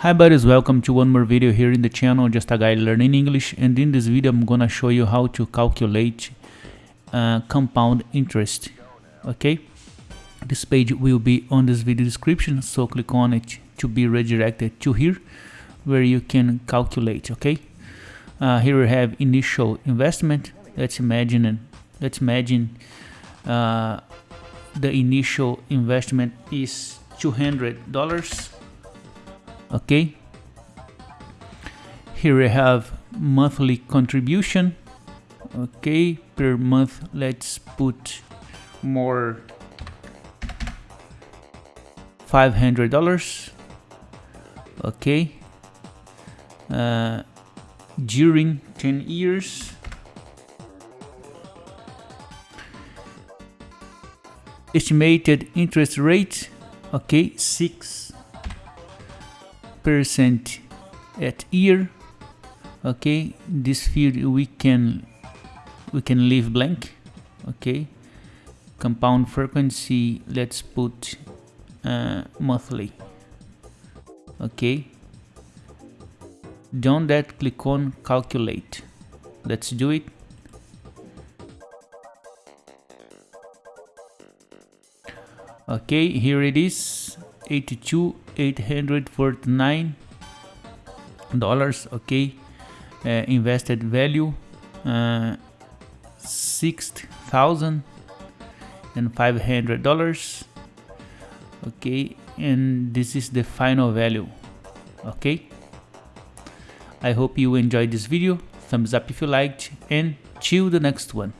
Hi buddies, welcome to one more video here in the channel, just a guy learning English and in this video I'm gonna show you how to calculate uh, compound interest, okay? This page will be on this video description, so click on it to be redirected to here where you can calculate, okay? Uh, here we have initial investment, let's imagine, let's imagine uh, the initial investment is $200 okay here we have monthly contribution. Okay per month let's put more $500 okay uh, during 10 years. Estimated interest rate. Okay 6 percent at year okay? This field we can we can leave blank okay? Compound frequency let's put uh, monthly okay? Done that click on calculate. Let's do it. Okay here it is 82 849 dollars okay uh, invested value uh, six thousand and five hundred dollars okay and this is the final value okay. I hope you enjoyed this video. Thumbs up if you liked and till the next one